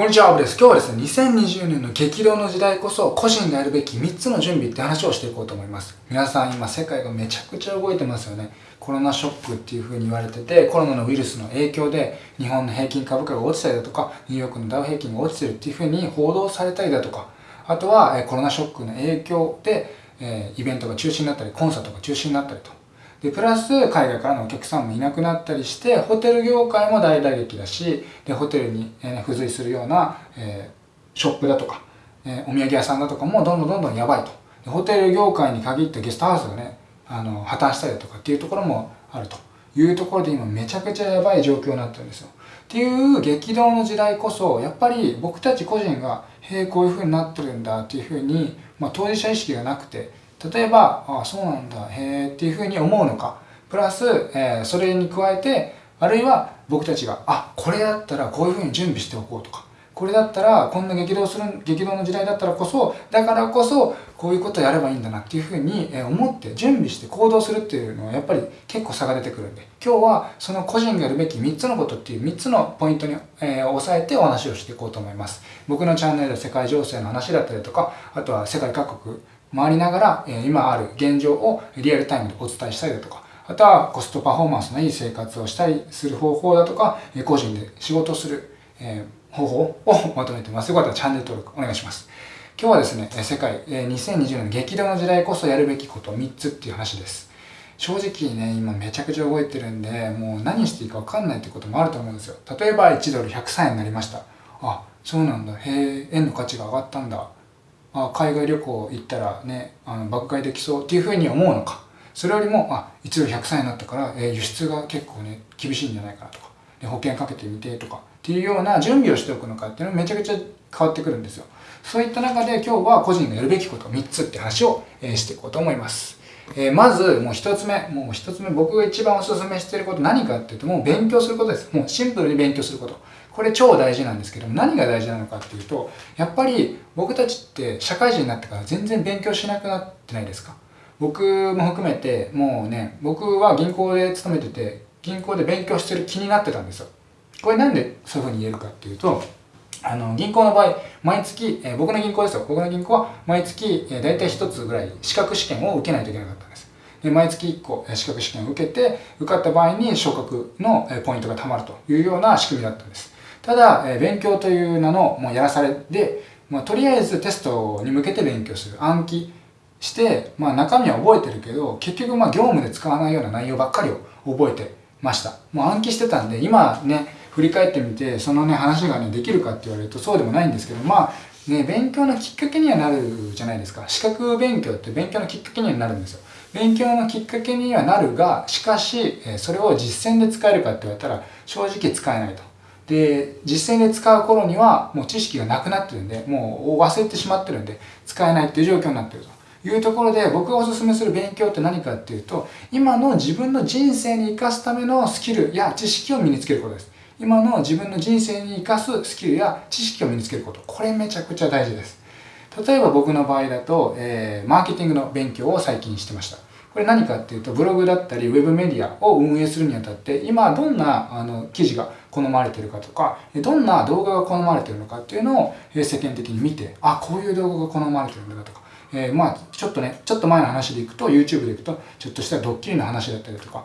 こんにちは、アブです。今日はですね、2020年の激動の時代こそ個人がやるべき3つの準備って話をしていこうと思います。皆さん今世界がめちゃくちゃ動いてますよね。コロナショックっていう風に言われてて、コロナのウイルスの影響で日本の平均株価が落ちたりだとか、ニューヨークのダウ平均が落ちてるっていう風に報道されたりだとか、あとはコロナショックの影響で、えイベントが中止になったり、コンサートが中止になったりと。で、プラス海外からのお客さんもいなくなったりして、ホテル業界も大打撃だし、で、ホテルに、え付随するような、えー、ショップだとか、えー、お土産屋さんだとかもどんどんどんどんやばいと。でホテル業界に限ってゲストハウスがね、あの、破綻したりだとかっていうところもあるというところで今めちゃくちゃやばい状況になってるんですよ。っていう激動の時代こそ、やっぱり僕たち個人が、へえ、こういう風になってるんだっていう風に、まあ当事者意識がなくて、例えば、ああ、そうなんだ、へえっていうふうに思うのか、プラス、えー、それに加えて、あるいは僕たちが、あ、これだったらこういうふうに準備しておこうとか、これだったら、こんな激動する、激動の時代だったらこそ、だからこそ、こういうことをやればいいんだなっていうふうに思って準備して行動するっていうのはやっぱり結構差が出てくるんで、今日はその個人がやるべき3つのことっていう3つのポイントに、えー、押さえてお話をしていこうと思います。僕のチャンネルで世界情勢の話だったりとか、あとは世界各国回りながら、え今ある現状をリアルタイムでお伝えしたりだとか、あとはコストパフォーマンスのいい生活をしたりする方法だとか、個人で仕事する、え方法をまとめてます。よかったらチャンネル登録お願いします。今日はですね、世界2020年の激動の時代こそやるべきこと3つっていう話です。正直ね、今めちゃくちゃ動いてるんで、もう何していいかわかんないってこともあると思うんですよ。例えば1ドル103円になりました。あ、そうなんだ。へえ、円の価値が上がったんだ。あ海外旅行行ったらねあの爆買いできそうっていうふうに思うのか。それよりもあ一度100歳になったから、えー、輸出が結構ね厳しいんじゃないかなとか。で保険かけてみてとか。っていうような準備をしておくのかっていうのはめちゃくちゃ変わってくるんですよ。そういった中で今日は個人がやるべきこと3つって話を、えー、していこうと思います。えー、まず、もう一つ目、もう一つ目、僕が一番お勧めしてること何かっていうと、もう勉強することです。もうシンプルに勉強すること。これ超大事なんですけど、何が大事なのかっていうと、やっぱり僕たちって社会人になってから全然勉強しなくなってないですか？僕も含めて、もうね、僕は銀行で勤めてて、銀行で勉強してる気になってたんですよ。これなんでそういうふうに言えるかっていうと、あの、銀行の場合、毎月、えー、僕の銀行ですよ。僕の銀行は毎月、えー、大体一つぐらい資格試験を受けないといけなかったんです。で、毎月1個資格試験を受けて、受かった場合に昇格のポイントが貯まるというような仕組みだったんです。ただ、え、勉強という名のもうやらされで、まあ、とりあえずテストに向けて勉強する。暗記して、まあ中身は覚えてるけど、結局まあ業務で使わないような内容ばっかりを覚えてました。もう暗記してたんで、今ね、振り返ってみて、そのね、話がね、できるかって言われるとそうでもないんですけど、まあ、ね、勉強のきっかけにはなるじゃないですか。資格勉強って勉強のきっかけにはなるんですよ。勉強のきっかけにはなるが、しかし、それを実践で使えるかって言われたら、正直使えないと。で、実践で使う頃にはもう知識がなくなってるんで、もう忘れてしまってるんで、使えないっていう状況になってるというところで、僕がお勧めする勉強って何かっていうと、今の自分の人生に生かすためのスキルや知識を身につけることです。今の自分の人生に生かすスキルや知識を身につけること。これめちゃくちゃ大事です。例えば僕の場合だと、えー、マーケティングの勉強を最近してました。これ何かっていうと、ブログだったり、ウェブメディアを運営するにあたって、今どんなあの記事が好まれてるかとか、どんな動画が好まれてるのかっていうのを世間的に見て、あ、こういう動画が好まれてるんだとか、えー、まあちょっとね、ちょっと前の話でいくと、YouTube でいくと、ちょっとしたドッキリの話だったりとか、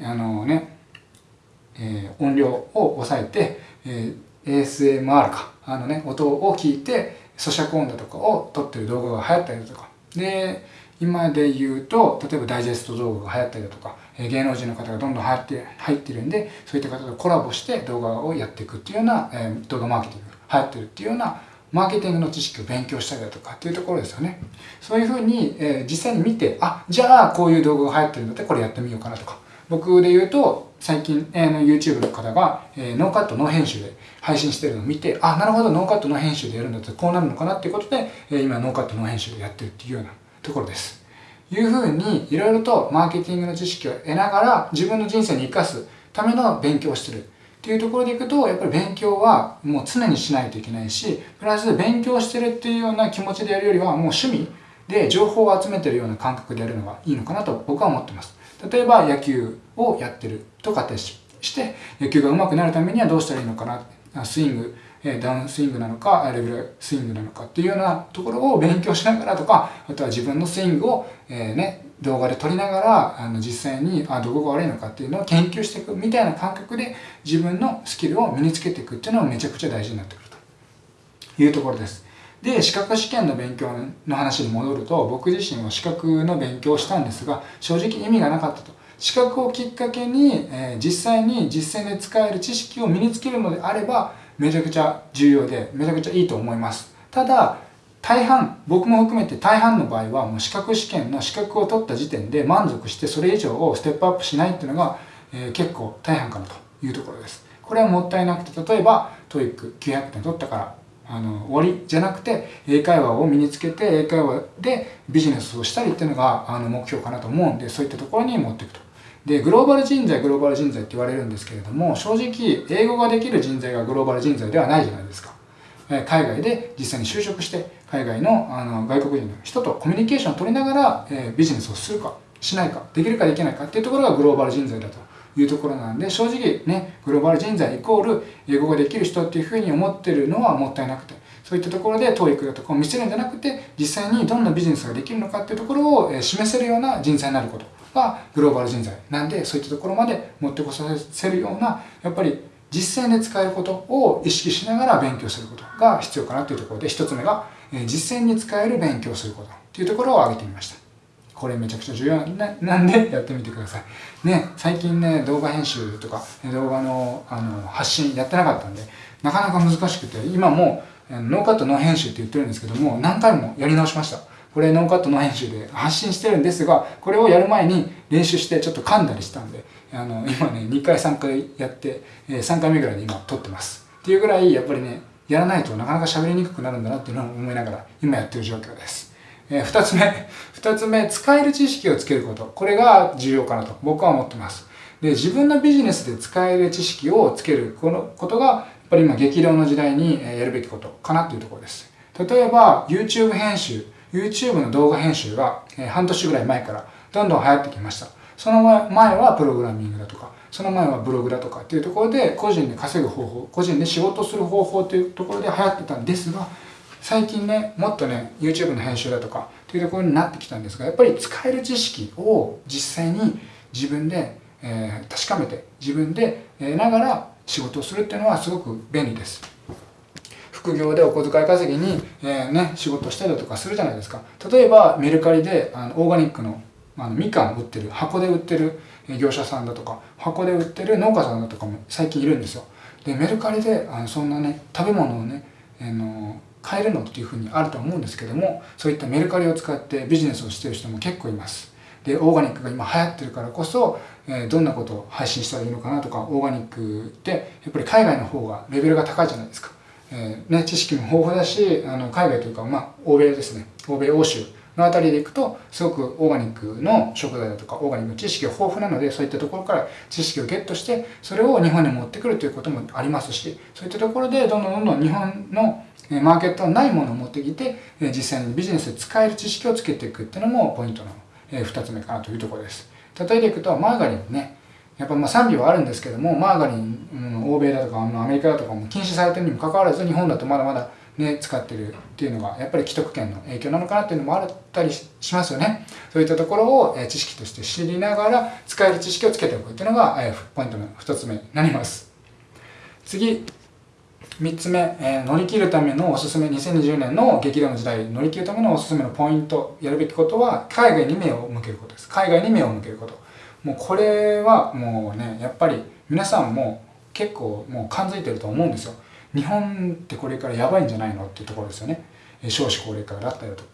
あのね、えー、音量を抑えて、えー、ASMR か、あのね、音を聞いて、咀嚼音だとかを撮ってる動画が流行ったりだとか、で、今で言うと、例えばダイジェスト動画が流行ったりだとか、芸能人の方がどんどん入って入ってるんで、そういった方とコラボして動画をやっていくっていうような、えー、動画マーケティング流行ってるっていうような、マーケティングの知識を勉強したりだとかっていうところですよね。そういうふうに、えー、実際に見て、あ、じゃあこういう動画が流行ってるのでこれやってみようかなとか。僕で言うと、最近、えー、YouTube の方が、えー、ノーカットノー編集で配信してるのを見て、あ、なるほど、ノーカットノー編集でやるんだったらこうなるのかなっていうことで、えー、今ノーカットノー編集でやってるっていうようなところです。いうふうにいろいろとマーケティングの知識を得ながら自分の人生に生かすための勉強をしてるっていうところでいくとやっぱり勉強はもう常にしないといけないしプラス勉強してるっていうような気持ちでやるよりはもう趣味で情報を集めてるような感覚でやるのがいいのかなと僕は思ってます例えば野球をやってると仮定して野球が上手くなるためにはどうしたらいいのかなスイングダウンスイングなのかレベルスイングなのかっていうようなところを勉強しながらとかあとは自分のスイングを、え、ね、動画で撮りながらあの実際にあどこが悪いのかっていうのを研究していくみたいな感覚で自分のスキルを身につけていくっていうのはめちゃくちゃ大事になってくるというところです。で資格試験の勉強の話に戻ると僕自身は資格の勉強をしたんですが正直意味がなかったと資格をきっかけに、えー、実際に実践で使える知識を身につけるのであればめちゃくちゃ重要でめちゃくちゃいいと思います。ただ大半僕も含めて大半の場合はもう資格試験の資格を取った時点で満足してそれ以上をステップアップしないっていうのが、えー、結構大半かなというところです。これはもったいなくて例えば TOEIC900 点取ったからあの終わりじゃなくて英会話を身につけて英会話でビジネスをしたりっていうのがあの目標かなと思うんでそういったところに持っていくと。でグローバル人材グローバル人材って言われるんですけれども正直英語ができる人材がグローバル人材ではないじゃないですか。海外で実際に就職して海外のあの外国人の人とコミュニケーションを取りながら、え、ビジネスをするかしないかできるかできないかっていうところがグローバル人材だと。いうところなんで正直ねグローバル人材イコール英語ができる人っていうふうに思ってるのはもったいなくてそういったところで TOEIC だとかを見せるんじゃなくて実際にどんなビジネスができるのかっていうところを示せるような人材になることがグローバル人材なんでそういったところまで持ってこさせるようなやっぱり実践で使えることを意識しながら勉強することが必要かなというところで1つ目が実践に使える勉強することというところを挙げてみました。これめちゃくちゃ重要なんでやってみてください。ね最近ね動画編集とか動画のあの発信やってなかったんでなかなか難しくて今もノーカットノー編集って言ってるんですけども何回もやり直しました。これノーカットノー編集で発信してるんですがこれをやる前に練習してちょっと噛んだりしたんであの今ね2回3回やって3回目ぐらいで今撮ってます。っていうぐらいやっぱりねやらないとなかなか喋りにくくなるんだなっていうのを思いながら今やってる状況です。えー、2つ目2つ目使える知識をつけること。これが重要かなと僕は思ってます。で自分のビジネスで使える知識をつけるこのことがやっぱり今激動の時代にやるべきことかなというところです。例えば YouTube 編集 YouTube の動画編集が半年ぐらい前からどんどん流行ってきました。その前はプログラミングだとかその前はブログだとかっていうところで個人で稼ぐ方法個人で仕事する方法というところで流行ってたんですが最近ねもっとね YouTube の編集だとかっていうところになってきたんですがやっぱり使える知識を実際に自分で、えー、確かめて自分で得ながら仕事をするっていうのはすごく便利です。副業でお小遣い稼ぎに、えー、ね、仕事したりだとかするじゃないですか。例えばメルカリであのオーガニックのあのみかん売ってる箱で売ってる業者さんだとか箱で売ってる農家さんだとかも最近いるんですよ。でメルカリであのそんなね食べ物をね、あの買えるのっていうふうにあると思うんですけどもそういったメルカリを使ってビジネスをしてる人も結構います。でオーガニックが今流行ってるからこそ、え、どんなことを配信したらいいのかなとかオーガニックってやっぱり海外の方がレベルが高いじゃないですか、えー、ね、知識も豊富だしあの海外というか、まあ、欧米ですね。欧米欧州の辺りでいくとすごくオーガニックの食材だとかオーガニックの知識が豊富なのでそういったところから知識をゲットしてそれを日本に持ってくるということもありますしそういったところでどんどんどんどん日本のマーケットのないものを持ってきて実際にビジネスで使える知識をつけていくっていうのもポイントの2つ目かなというところです。例えていくとマーガリンね。やっぱまあ賛美はあるんですけどもマーガリン、欧米だとかアメリカだとかも禁止されてるにもかかわらず日本だとまだまだね、使ってるっていうのがやっぱり既得権の影響なのかなっていうのもあったりしますよね。そういったところを知識として知りながら使える知識をつけておくっていうのがポイントの2つ目になります。次。3つ目、えー、乗り切るためのおすすめ2020年の激動の時代乗り切るためのおすすめのポイントやるべきことは海外に目を向けることです。海外に目を向けること。もうこれはもうねやっぱり皆さんも結構もう感づいてると思うんですよ。日本ってこれからやばいんじゃないのっていうところですよね。少子高齢化だったりと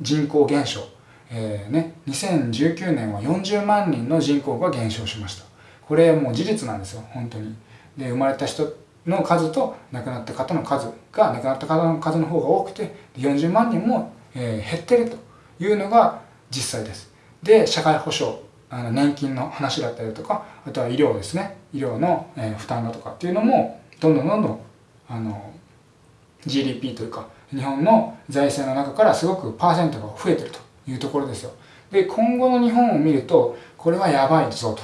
人口減少、えーね、2019年は40万人の人口が減少しました。これもう事実なんですよ本当に。で生まれた人の数と亡くなった方の数が亡くなった方の数の方が多くて40万人も、え、減ってるというのが実際です。で社会保障あの年金の話だったりとかあとは医療ですね。医療の、え、負担だとかっていうのもどんどんどんどんあの GDP というか日本の財政の中からすごくパーセントが増えてるというところですよ。で今後の日本を見るとこれはやばいぞと。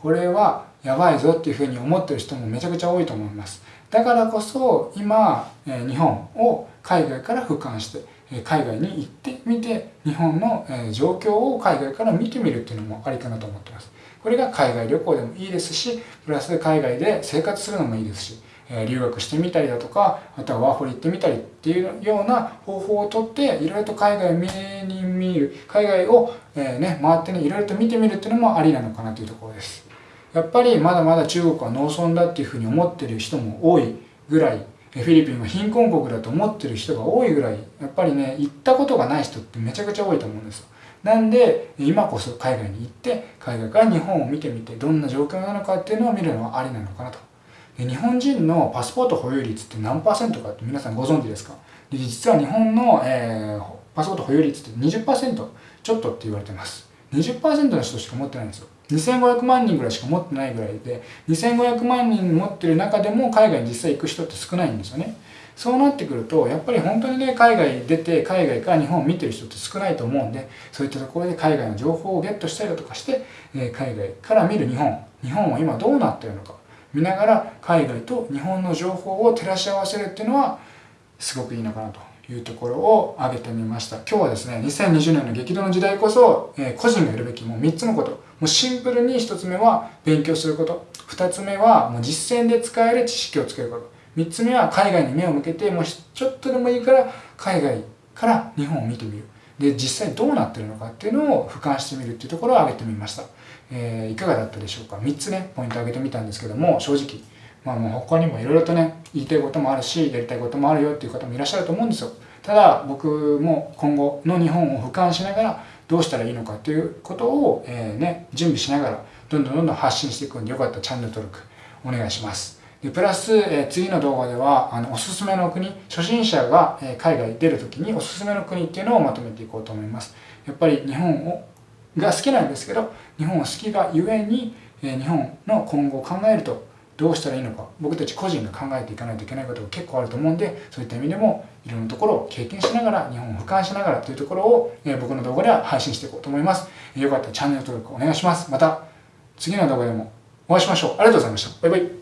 これはやばいぞっていうふうに思ってる人もめちゃくちゃ多いと思います。だからこそ今日本を海外から俯瞰して海外に行ってみて日本の状況を海外から見てみるっていうのもありかなと思ってます。これが海外旅行でもいいですしプラス海外で生活するのもいいですし留学してみたりだとかあとはワーホリ行ってみたりっていうような方法をとっていろいろと海外を見に見る海外を、えね、回ってねいろいろと見てみるっていうのもありなのかなというところです。やっぱりまだまだ中国は農村だっていうふうに思ってる人も多いぐらいフィリピンは貧困国だと思ってる人が多いぐらいやっぱりね行ったことがない人ってめちゃくちゃ多いと思うんですよ。なんで今こそ海外に行って海外から日本を見てみてどんな状況なのかっていうのを見るのはありなのかなと。で日本人のパスポート保有率って何パーセントかって皆さんご存知ですか？で実は日本の、えー、パスポート保有率って20%ちょっとって言われてます。20%の人しか持ってないんですよ。2500万人ぐらいしか持ってないぐらいで2500万人持ってる中でも海外に実際行く人って少ないんですよね。そうなってくるとやっぱり本当にね海外出て海外から日本を見てる人って少ないと思うんでそういったところで海外の情報をゲットしたりだとかして、え海外から見る日本。日本は今どうなってるのか。見ながら海外と日本の情報を照らし合わせるっていうのはすごくいいのかなと。いうところを挙げてみました。今日はですね2020年の激動の時代こそ、えー、個人がやるべきもう3つのこと。もうシンプルに1つ目は勉強すること。2つ目はもう実践で使える知識をつけること。3つ目は海外に目を向けてもうちょっとでもいいから海外から日本を見てみる。で実際どうなってるのかっていうのを俯瞰してみるっていうところを挙げてみました、えー、いかがだったでしょうか？3つねポイントを挙げてみたんですけども正直まあもう他にもいろいろとね言いたいこともあるしやりたいこともあるよっていう方もいらっしゃると思うんですよ。ただ僕も今後の日本を俯瞰しながらどうしたらいいのかっていうことを、えー、ね、準備しながらどんどんどんどん発信していくんでよかったらチャンネル登録お願いします。でプラス、えー、次の動画ではあのおすすめの国初心者が、えー、海外出る時におすすめの国っていうのをまとめていこうと思います。やっぱり日本をが好きなんですけど日本を好きがゆえに、えー、日本の今後を考えるとどうしたらいいのか僕たち個人が考えていかないといけないことが結構あると思うんでそういった意味でもいろんなところを経験しながら日本を俯瞰しながらというところを、え、僕の動画では配信していこうと思います、よかったらチャンネル登録お願いします。また次の動画でもお会いしましょう。ありがとうございました。バイバイ。